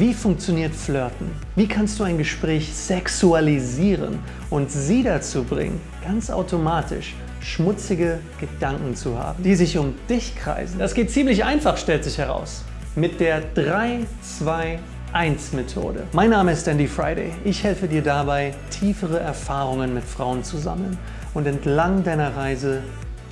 Wie funktioniert Flirten? Wie kannst du ein Gespräch sexualisieren und sie dazu bringen, ganz automatisch schmutzige Gedanken zu haben, die sich um dich kreisen? Das geht ziemlich einfach, stellt sich heraus. Mit der 3-2-1-Methode. Mein Name ist Andy Friday. Ich helfe dir dabei, tiefere Erfahrungen mit Frauen zu sammeln und entlang deiner Reise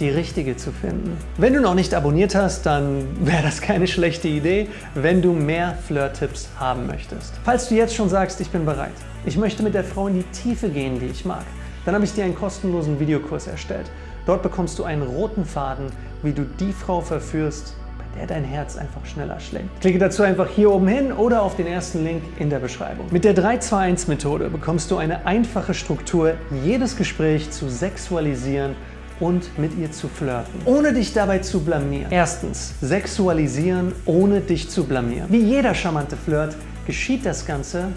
die richtige zu finden. Wenn du noch nicht abonniert hast, dann wäre das keine schlechte Idee, wenn du mehr Flirt-Tipps haben möchtest. Falls du jetzt schon sagst, ich bin bereit, ich möchte mit der Frau in die Tiefe gehen, die ich mag, dann habe ich dir einen kostenlosen Videokurs erstellt. Dort bekommst du einen roten Faden, wie du die Frau verführst, bei der dein Herz einfach schneller schlägt. Klicke dazu einfach hier oben hin oder auf den ersten Link in der Beschreibung. Mit der 3-2-1-Methode bekommst du eine einfache Struktur, jedes Gespräch zu sexualisieren und mit ihr zu flirten, ohne dich dabei zu blamieren. Erstens, sexualisieren, ohne dich zu blamieren. Wie jeder charmante Flirt geschieht das Ganze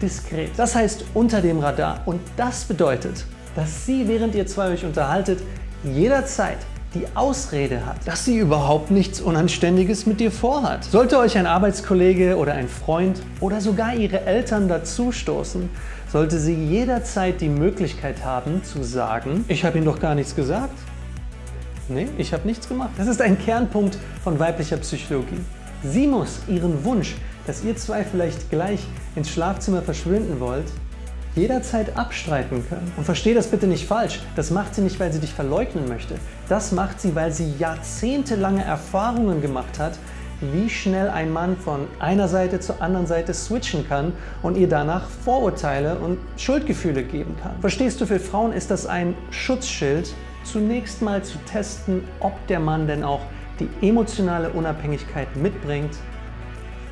diskret. Das heißt unter dem Radar und das bedeutet, dass sie, während ihr zwei euch unterhaltet, jederzeit die Ausrede hat, dass sie überhaupt nichts Unanständiges mit dir vorhat. Sollte euch ein Arbeitskollege oder ein Freund oder sogar ihre Eltern dazustoßen, sollte sie jederzeit die Möglichkeit haben zu sagen, ich habe ihm doch gar nichts gesagt. Nee, ich habe nichts gemacht. Das ist ein Kernpunkt von weiblicher Psychologie. Sie muss ihren Wunsch, dass ihr zwei vielleicht gleich ins Schlafzimmer verschwinden wollt, jederzeit abstreiten können. Und verstehe das bitte nicht falsch, das macht sie nicht, weil sie dich verleugnen möchte. Das macht sie, weil sie jahrzehntelange Erfahrungen gemacht hat, wie schnell ein Mann von einer Seite zur anderen Seite switchen kann und ihr danach Vorurteile und Schuldgefühle geben kann. Verstehst du, für Frauen ist das ein Schutzschild, zunächst mal zu testen, ob der Mann denn auch die emotionale Unabhängigkeit mitbringt,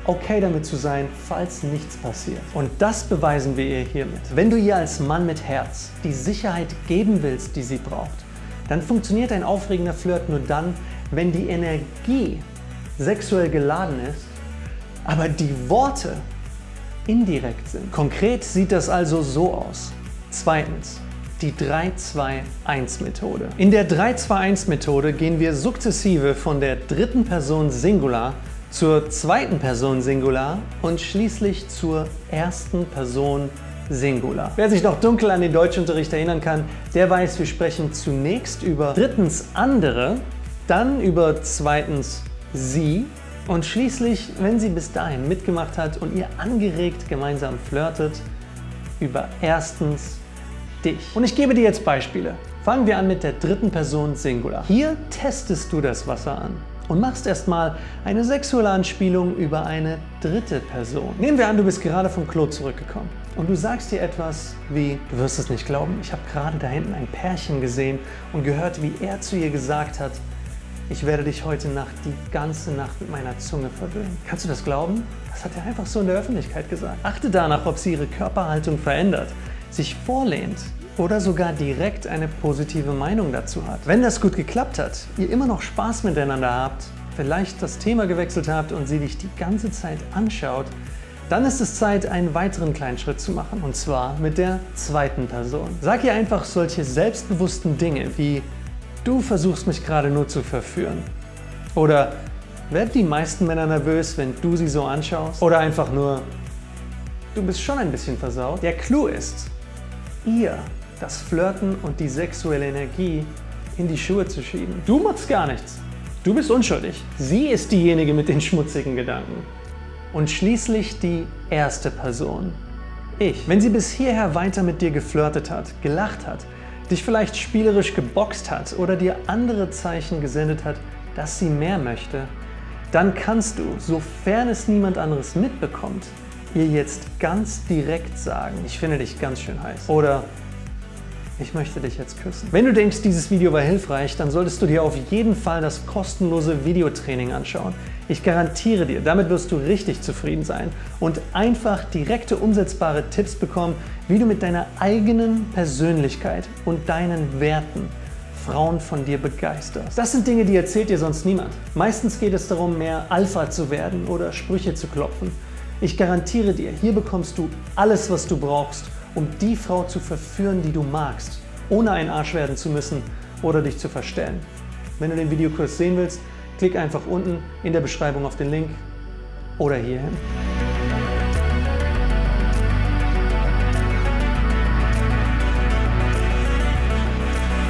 okay damit zu sein, falls nichts passiert. Und das beweisen wir ihr hiermit. Wenn du ihr als Mann mit Herz die Sicherheit geben willst, die sie braucht, dann funktioniert ein aufregender Flirt nur dann, wenn die Energie sexuell geladen ist, aber die Worte indirekt sind. Konkret sieht das also so aus. Zweitens, die 3-2-1-Methode. In der 3-2-1-Methode gehen wir sukzessive von der dritten Person Singular zur zweiten Person Singular und schließlich zur ersten Person Singular. Wer sich noch dunkel an den Deutschunterricht erinnern kann, der weiß, wir sprechen zunächst über drittens andere, dann über zweitens sie und schließlich, wenn sie bis dahin mitgemacht hat und ihr angeregt gemeinsam flirtet, über erstens dich. Und ich gebe dir jetzt Beispiele. Fangen wir an mit der dritten Person Singular. Hier testest du das Wasser an und machst erstmal eine sexuelle Anspielung über eine dritte Person. Nehmen wir an, du bist gerade vom Klo zurückgekommen und du sagst dir etwas wie, du wirst es nicht glauben, ich habe gerade da hinten ein Pärchen gesehen und gehört, wie er zu ihr gesagt hat, ich werde dich heute Nacht die ganze Nacht mit meiner Zunge verwöhnen. Kannst du das glauben? Das hat er einfach so in der Öffentlichkeit gesagt. Achte danach, ob sie ihre Körperhaltung verändert, sich vorlehnt oder sogar direkt eine positive Meinung dazu hat. Wenn das gut geklappt hat, ihr immer noch Spaß miteinander habt, vielleicht das Thema gewechselt habt und sie dich die ganze Zeit anschaut, dann ist es Zeit, einen weiteren kleinen Schritt zu machen, und zwar mit der zweiten Person. Sag ihr einfach solche selbstbewussten Dinge wie Du versuchst mich gerade nur zu verführen. Oder werden die meisten Männer nervös, wenn du sie so anschaust? Oder einfach nur, du bist schon ein bisschen versaut? Der Clou ist, ihr das Flirten und die sexuelle Energie in die Schuhe zu schieben. Du machst gar nichts. Du bist unschuldig. Sie ist diejenige mit den schmutzigen Gedanken. Und schließlich die erste Person. Ich. Wenn sie bis hierher weiter mit dir geflirtet hat, gelacht hat, dich vielleicht spielerisch geboxt hat oder dir andere Zeichen gesendet hat, dass sie mehr möchte, dann kannst du, sofern es niemand anderes mitbekommt, ihr jetzt ganz direkt sagen, ich finde dich ganz schön heiß. Oder ich möchte dich jetzt küssen. Wenn du denkst, dieses Video war hilfreich, dann solltest du dir auf jeden Fall das kostenlose Videotraining anschauen. Ich garantiere dir, damit wirst du richtig zufrieden sein und einfach direkte umsetzbare Tipps bekommen, wie du mit deiner eigenen Persönlichkeit und deinen Werten Frauen von dir begeisterst. Das sind Dinge, die erzählt dir sonst niemand. Meistens geht es darum, mehr Alpha zu werden oder Sprüche zu klopfen. Ich garantiere dir, hier bekommst du alles, was du brauchst, um die Frau zu verführen, die du magst, ohne ein Arsch werden zu müssen oder dich zu verstellen. Wenn du den Videokurs sehen willst, klick einfach unten in der Beschreibung auf den Link oder hierhin.